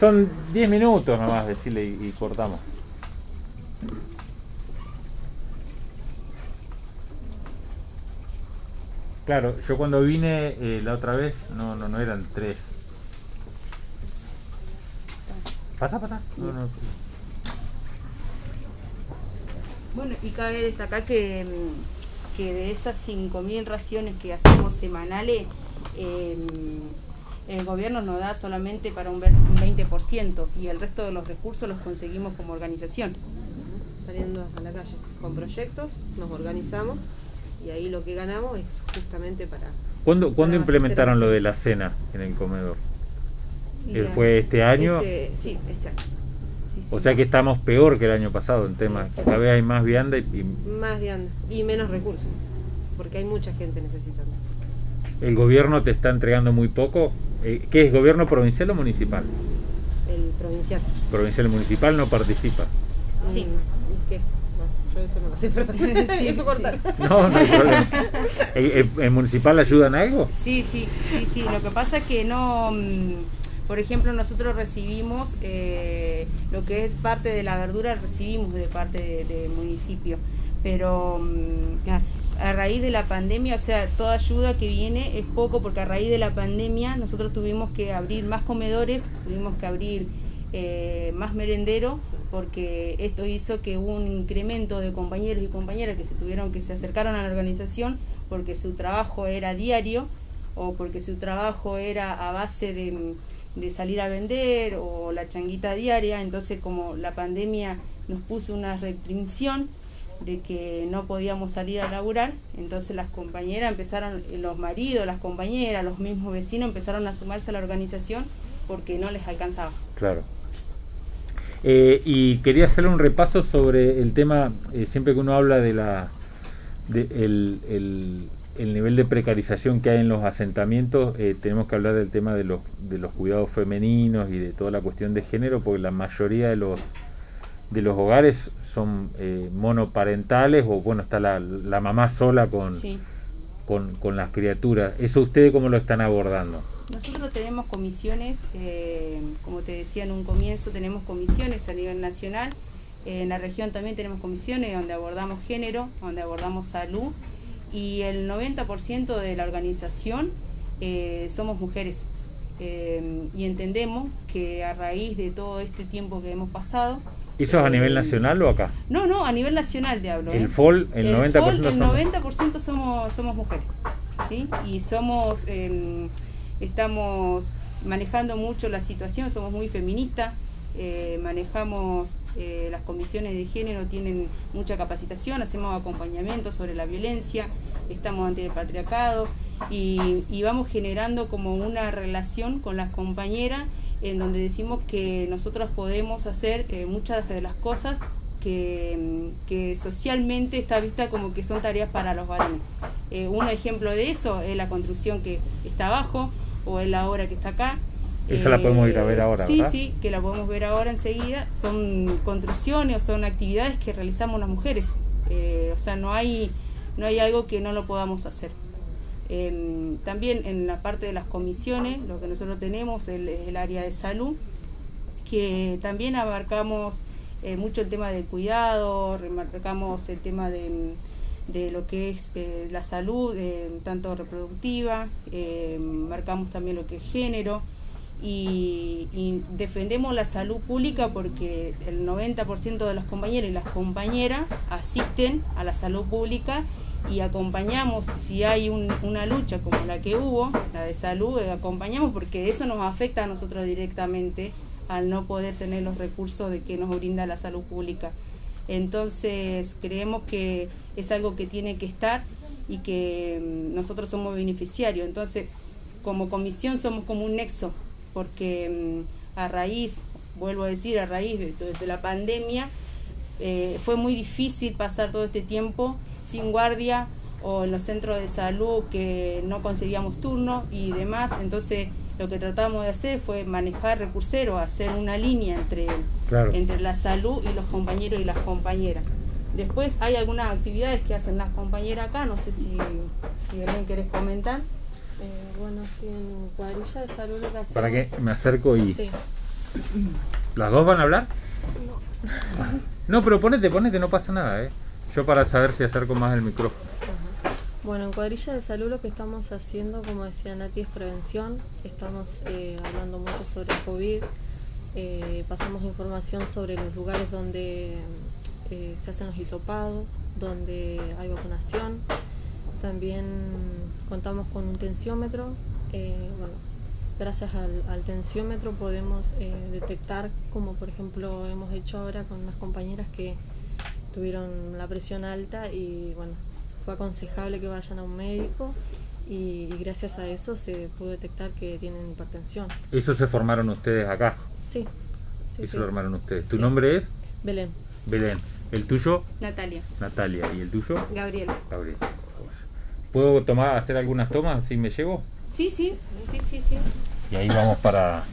Son 10 minutos nomás, decirle y, cortamos. Claro, yo cuando vine eh, la otra vez, no, no, no eran tres. Pasa, pasa. No, no. Bueno, y cabe destacar que, mm, que de esas 5.000 raciones que hacemos semanales, eh, el gobierno nos da solamente para un ver- un 20% y el resto de los recursos los conseguimos como organización. saliendo a la calle con proyectos, nos organizamos y ahí lo que ganamos es justamente para... ¿Cuándo, ¿cuándo para implementaron hacer- lo de la cena en el comedor? Eh, ¿Fue este año? Este- sí, este año. sí, sí. O sea que estamos peor que el año pasado en temas. Sí. Cada vez hay más vianda y, y Más vianda y menos recursos, porque hay mucha gente necesitando. el gobierno te está entregando muy poco. Eh, ¿Qué es gobierno provincial o municipal? El provincial. Provincial y municipal no participa. Sí. ¿Qué? No, yo eso no lo sé, perdón. Sí, eso cortar. No, no hay problema. ¿El, el- el municipal ayuda en algo? Sí, sí, sí, sí. Lo que pasa es que no, mm, por ejemplo, nosotros recibimos eh, lo que es parte de la verdura, recibimos de parte de- del municipio, pero ya, a raíz de la pandemia, o sea, toda ayuda que viene es poco porque a raíz de la pandemia nosotros tuvimos que abrir más comedores, tuvimos que abrir eh, más merenderos porque esto hizo que hubo un incremento de compañeros y compañeras que se tuvieron que se acercaron a la organización porque su trabajo era diario o porque su trabajo era a base de, de salir a vender o la changuita diaria. Entonces como la pandemia nos puso una restricción de que no podíamos salir a laburar, entonces las compañeras empezaron, los maridos, las compañeras, los mismos vecinos empezaron a sumarse a la organización porque no les alcanzaba. Claro. Eh, y quería hacerle un repaso sobre el tema, eh, siempre que uno habla de la de el, el- el nivel de precarización que hay en los asentamientos, eh, tenemos que hablar del tema de los, de los cuidados femeninos y de toda la cuestión de género, porque la mayoría de los de los hogares son eh, monoparentales o bueno, está la, la mamá sola con, Sí. con, con las criaturas. ¿Eso ustedes cómo lo están abordando? Nosotros tenemos comisiones, eh, como te decía en un comienzo, tenemos comisiones a nivel nacional. En la región también tenemos comisiones donde abordamos género, donde abordamos salud. Y el 90% de la organización eh, somos mujeres. Eh, y entendemos que a raíz de todo este tiempo que hemos pasado... ¿Eso es a eh, nivel nacional o acá? No, no, a nivel nacional te hablo. El ¿eh? FOL, el, 90% FOL, el son- 90% somos, somos mujeres, ¿sí? Y somos, eh, estamos manejando mucho la situación, somos muy feministas, eh, manejamos eh, las comisiones de género, tienen mucha capacitación, hacemos acompañamiento sobre la violencia, estamos ante el patriarcado y, y vamos generando como una relación con las compañeras en donde decimos que nosotros podemos hacer eh, muchas de las cosas que, mm, que socialmente está vista como que son tareas para los varones. Eh, un ejemplo de eso es la construcción que está abajo o es la obra que está acá. Esa la podemos ir a ver ahora, Sí, ¿verdad? sí, que la podemos ver ahora enseguida. Son construcciones o son actividades que realizamos las mujeres. Eh, o sea, no hay, no hay algo que no lo podamos hacer. También en la parte de las comisiones, lo que nosotros tenemos el, el área de salud, que también abarcamos eh, mucho el tema del cuidado, remarcamos el tema de, de lo que es eh, la salud, eh, tanto reproductiva, marcamos también lo que es género y, y defendemos la salud pública porque el 90% de los compañeros y las compañeras asisten a la salud pública y acompañamos si hay un- una lucha como la que hubo, la de salud, eh, acompañamos porque eso nos afecta a nosotros directamente al no poder tener los recursos de que nos brinda la salud pública. Entonces creemos que es algo que tiene que estar y que mm, nosotros somos beneficiarios. Entonces, como comisión somos como un nexo, porque mm, a raíz, vuelvo a decir, a raíz de, de la pandemia, eh, fue muy difícil pasar todo este tiempo sin guardia o en los centros de salud que no conseguíamos turno y demás. Entonces lo que tratamos de hacer fue manejar recurseros, hacer una línea entre, Claro. entre la salud y los compañeros y las compañeras. Después hay algunas actividades que hacen las compañeras acá, no sé si, si Belén querés comentar. Eh, bueno, sí, en cuadrilla de salud lo que hacemos... Para que me acerco y... Sí. ¿Las dos van a hablar? No, pero ponete, ponete, no pasa nada, ¿eh? Yo para saber si acerco más el micrófono. Bueno, en cuadrilla de salud lo que estamos haciendo, como decía Nati, es prevención. Estamos eh, hablando mucho sobre el COVID. Eh, pasamos información sobre los lugares donde eh, se hacen los hisopados, donde hay vacunación. También contamos con un tensiómetro. Bueno, gracias al, tensiómetro podemos detectar, como por ejemplo hemos hecho ahora con unas compañeras que tuvieron la presión alta y bueno, fue aconsejable que vayan a un médico y, y gracias a eso se pudo detectar que tienen hipertensión. Eso se formaron ustedes acá. Sí, sí, Eso sí. lo armaron ustedes. ¿Tu Sí. nombre es? Belén. Belén. ¿El tuyo? Natalia. Natalia. ¿Y el tuyo? Gabriela. Gabriel. ¿Puedo tomar, hacer algunas tomas si me llevo? Sí, sí, sí, sí, sí. Y ahí vamos para,